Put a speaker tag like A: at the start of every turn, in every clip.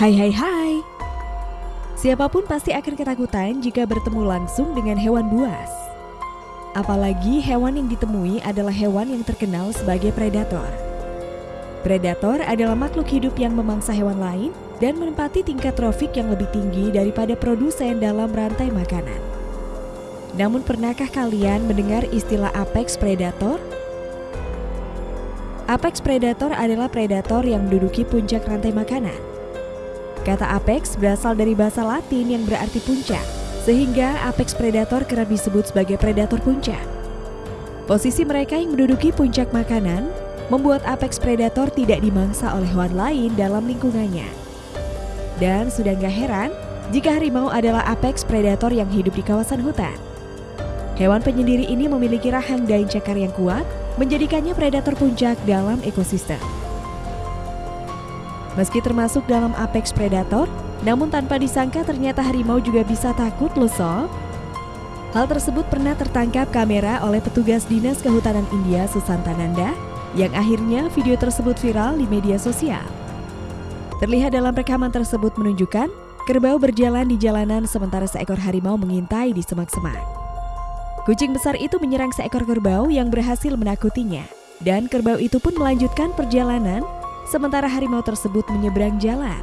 A: Hai hai hai Siapa pun pasti akan ketakutan jika bertemu langsung dengan hewan buas Apalagi hewan yang ditemui adalah hewan yang terkenal sebagai predator Predator adalah makhluk hidup yang memangsa hewan lain dan menempati tingkat trofik yang lebih tinggi daripada produsen dalam rantai makanan. Namun pernahkah kalian mendengar istilah apex predator? Apex predator adalah predator yang menduduki puncak rantai makanan. Kata apex berasal dari bahasa Latin yang berarti puncak, sehingga apex predator kerap disebut sebagai predator puncak. Posisi mereka yang menduduki puncak makanan membuat apex predator tidak dimangsa oleh hewan lain dalam lingkungannya. Dan sudah nggak heran jika harimau adalah apex predator yang hidup di kawasan hutan. Hewan penyendiri ini memiliki rahang dan cakar yang kuat, menjadikannya predator puncak dalam ekosistem. Meski termasuk dalam apex predator, namun tanpa disangka ternyata harimau juga bisa takut loh sob. Hal tersebut pernah tertangkap kamera oleh petugas Dinas Kehutanan India Susantananda yang akhirnya video tersebut viral di media sosial. Terlihat dalam rekaman tersebut menunjukkan kerbau berjalan di jalanan sementara seekor harimau mengintai di semak-semak. Kucing besar itu menyerang seekor kerbau yang berhasil menakutinya dan kerbau itu pun melanjutkan perjalanan sementara harimau tersebut menyeberang jalan.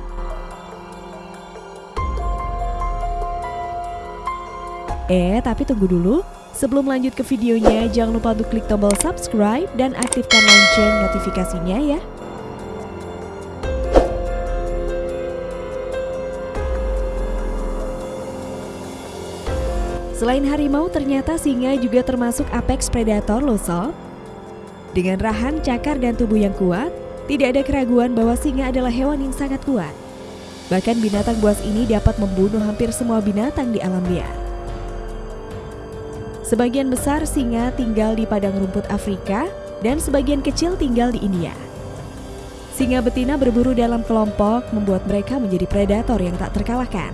A: Eh, tapi tunggu dulu. Sebelum lanjut ke videonya, jangan lupa untuk klik tombol subscribe dan aktifkan lonceng notifikasinya ya. Selain harimau, ternyata singa juga termasuk apex predator loh sob. Dengan rahang, cakar, dan tubuh yang kuat, tidak ada keraguan bahwa singa adalah hewan yang sangat kuat. Bahkan binatang buas ini dapat membunuh hampir semua binatang di alam liar. Sebagian besar singa tinggal di padang rumput Afrika dan sebagian kecil tinggal di India. Singa betina berburu dalam kelompok membuat mereka menjadi predator yang tak terkalahkan.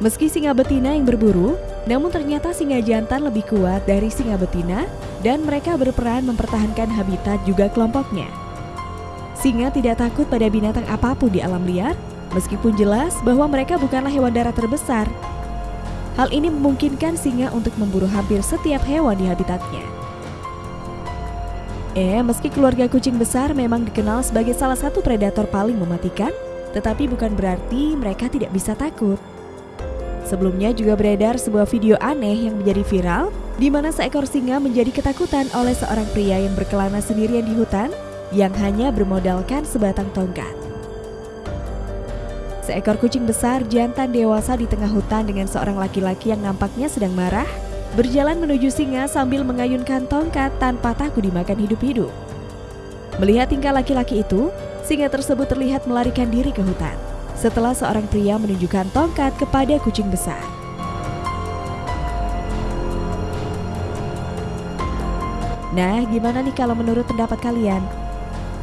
A: Meski singa betina yang berburu, namun ternyata singa jantan lebih kuat dari singa betina dan mereka berperan mempertahankan habitat juga kelompoknya. Singa tidak takut pada binatang apa pun di alam liar, meskipun jelas bahwa mereka bukanlah hewan darat terbesar. Hal ini memungkinkan singa untuk memburu hampir setiap hewan di habitatnya. Eh, meski keluarga kucing besar memang dikenal sebagai salah satu predator paling mematikan, tetapi bukan berarti mereka tidak bisa takut. Sebelumnya juga beredar sebuah video aneh yang menjadi viral, di mana seekor singa menjadi ketakutan oleh seorang pria yang berkelana sendirian di hutan yang hanya bermodalkan sebatang tongkat. Seekor kucing besar jantan dewasa di tengah hutan dengan seorang laki-laki yang nampaknya sedang marah, berjalan menuju singa sambil mengayunkan tongkat tanpa takut dimakan hidup-hidup. Melihat tingkah laki-laki itu, singa tersebut terlihat melarikan diri ke hutan setelah seorang pria menunjukkan tongkat kepada kucing besar. Nah, gimana nih kalau menurut pendapat kalian?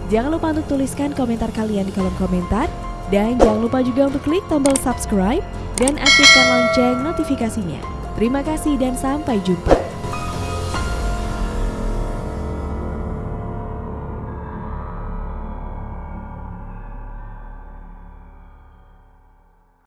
A: Jangan lupa untuk tuliskan komentar kalian di kolom komentar. Dan jangan lupa juga untuk klik tombol subscribe dan aktifkan lonceng notifikasinya. Terima kasih dan sampai jumpa.